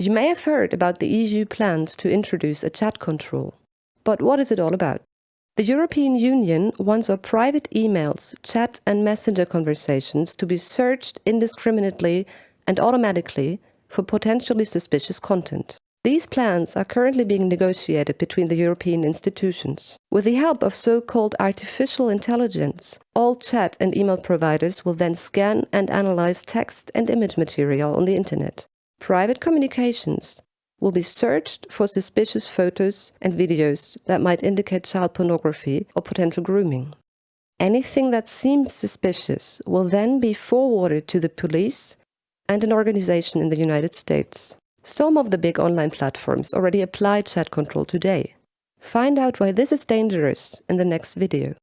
You may have heard about the EU plans to introduce a chat control. But what is it all about? The European Union wants our private emails, chat and messenger conversations to be searched indiscriminately and automatically for potentially suspicious content. These plans are currently being negotiated between the European institutions. With the help of so-called artificial intelligence, all chat and email providers will then scan and analyze text and image material on the internet. Private communications will be searched for suspicious photos and videos that might indicate child pornography or potential grooming. Anything that seems suspicious will then be forwarded to the police and an organization in the United States. Some of the big online platforms already apply chat control today. Find out why this is dangerous in the next video.